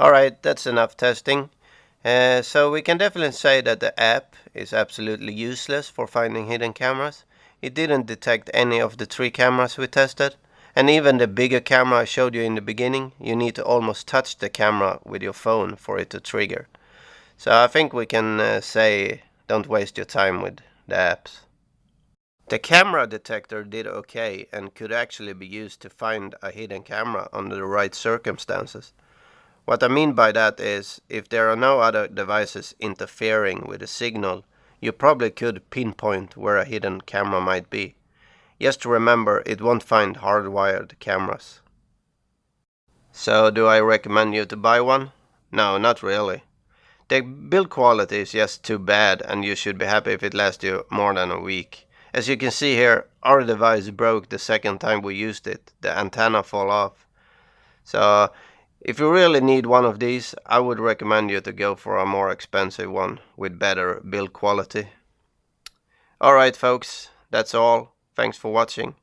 Alright, that's enough testing. Uh, so we can definitely say that the app is absolutely useless for finding hidden cameras. It didn't detect any of the three cameras we tested. And even the bigger camera I showed you in the beginning, you need to almost touch the camera with your phone for it to trigger. So I think we can uh, say don't waste your time with the apps. The camera detector did okay and could actually be used to find a hidden camera under the right circumstances. What I mean by that is, if there are no other devices interfering with the signal, you probably could pinpoint where a hidden camera might be. Just remember, it won't find hardwired cameras. So do I recommend you to buy one? No, not really. The build quality is just too bad and you should be happy if it lasts you more than a week. As you can see here, our device broke the second time we used it. The antenna fall off. So if you really need one of these, I would recommend you to go for a more expensive one with better build quality. Alright folks, that's all. Thanks for watching.